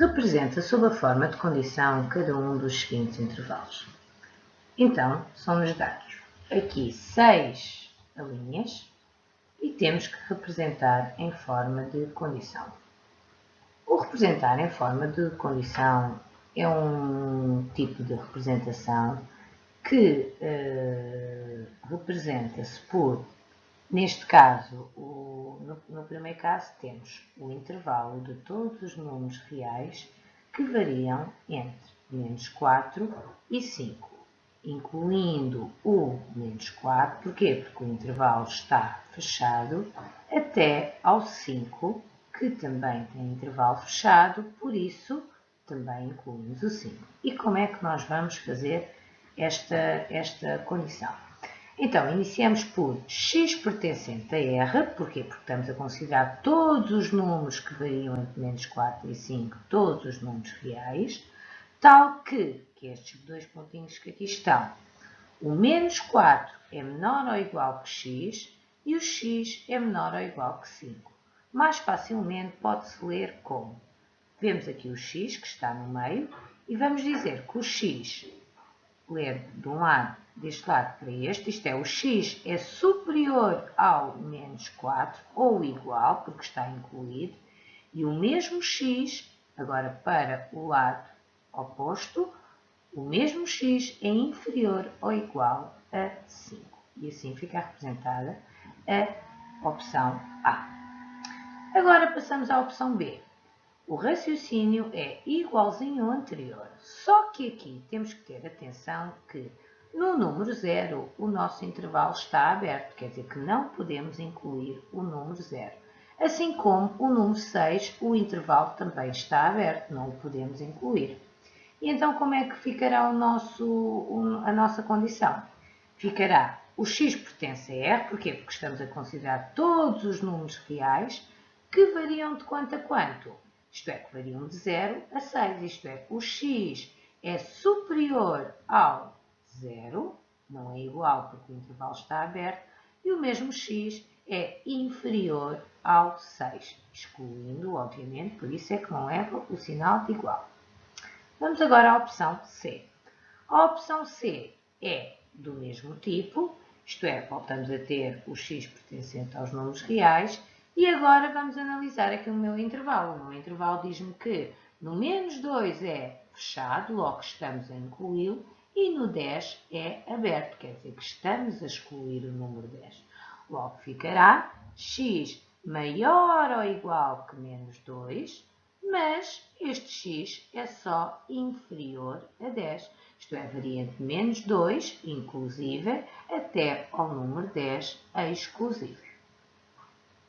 representa sob a forma de condição cada um dos seguintes intervalos. Então, são-nos dados aqui seis linhas e temos que representar em forma de condição. O representar em forma de condição é um tipo de representação que uh, representa-se por, neste caso, o, no, no, primeiro caso temos o intervalo de todos os números reais que variam entre menos 4 e 5, incluindo o menos 4, porquê? Porque o intervalo está fechado até ao 5, que também tem intervalo fechado, por isso também incluímos o 5. E como é que nós vamos fazer esta, esta condição? Então, iniciamos por x pertencente a R, porquê? Porque estamos a considerar todos os números que variam entre menos 4 e 5, todos os números reais, tal que, que estes dois pontinhos que aqui estão, o menos 4 é menor ou igual que x e o x é menor ou igual que 5 mais facilmente pode-se ler como. Vemos aqui o x que está no meio e vamos dizer que o x, ler de um lado, deste lado para este, isto é, o x é superior ao menos 4 ou igual, porque está incluído, e o mesmo x, agora para o lado oposto, o mesmo x é inferior ou igual a 5. E assim fica representada a opção A. Agora passamos à opção B. O raciocínio é igualzinho ao anterior, só que aqui temos que ter atenção que no número 0 o nosso intervalo está aberto, quer dizer que não podemos incluir o número 0. Assim como o número 6, o intervalo também está aberto, não o podemos incluir. E então como é que ficará o nosso, a nossa condição? Ficará o x pertence a R, porquê? Porque estamos a considerar todos os números reais, que variam de quanto a quanto? Isto é, que variam de 0 a 6, isto é, o x é superior ao 0, não é igual porque o intervalo está aberto, e o mesmo x é inferior ao 6, excluindo, obviamente, por isso é que não leva o sinal de igual. Vamos agora à opção C. A opção C é do mesmo tipo, isto é, voltamos a ter o x pertencente aos números reais, e agora vamos analisar aqui o meu intervalo. O meu intervalo diz-me que no menos 2 é fechado, logo estamos a incluí-lo, e no 10 é aberto, quer dizer que estamos a excluir o número 10. Logo ficará x maior ou igual que menos 2, mas este x é só inferior a 10. Isto é, varia de menos 2, inclusive, até ao número 10, exclusivo.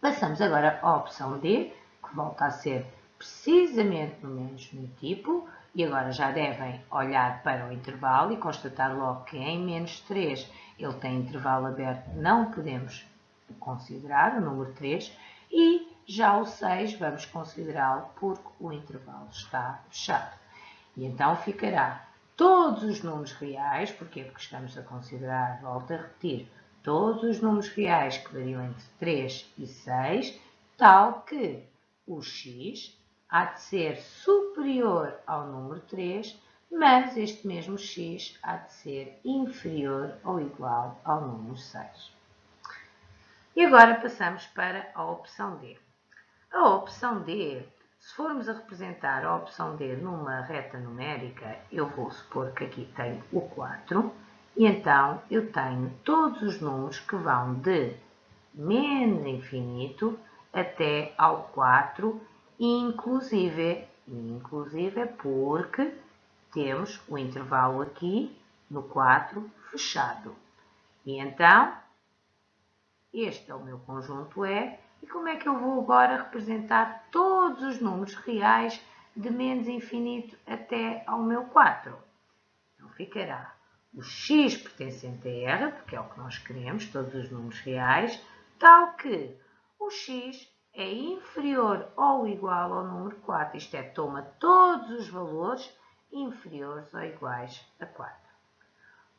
Passamos agora à opção D, que volta a ser precisamente no mesmo tipo, e agora já devem olhar para o intervalo e constatar logo que em menos 3 ele tem intervalo aberto, não podemos considerar o número 3, e já o 6 vamos considerá-lo porque o intervalo está fechado. E então ficará todos os números reais, porque estamos a considerar, volto a repetir, todos os números reais que variam entre 3 e 6, tal que o x há de ser superior ao número 3, mas este mesmo x há de ser inferior ou igual ao número 6. E agora passamos para a opção D. A opção D, se formos a representar a opção D numa reta numérica, eu vou supor que aqui tenho o 4, e então eu tenho todos os números que vão de menos infinito até ao 4, inclusive, inclusive porque temos o intervalo aqui no 4 fechado. E então, este é o meu conjunto E, e como é que eu vou agora representar todos os números reais de menos infinito até ao meu 4? Então ficará o x pertencente a R, porque é o que nós queremos, todos os números reais, tal que o x é inferior ou igual ao número 4, isto é, toma todos os valores inferiores ou iguais a 4.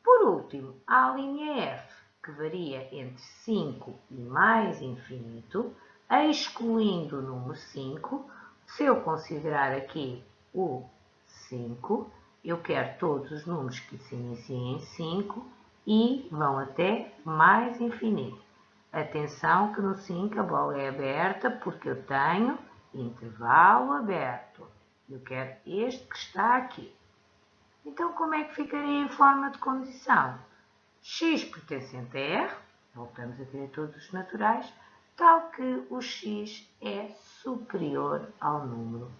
Por último, a linha F, que varia entre 5 e mais infinito, excluindo o número 5. Se eu considerar aqui o 5, eu quero todos os números que se iniciam em 5 e vão até mais infinito. Atenção que no 5 a bola é aberta porque eu tenho intervalo aberto. Eu quero este que está aqui. Então, como é que ficaria em forma de condição? x pertencente a R, voltamos a ter todos os naturais, tal que o x é superior ao número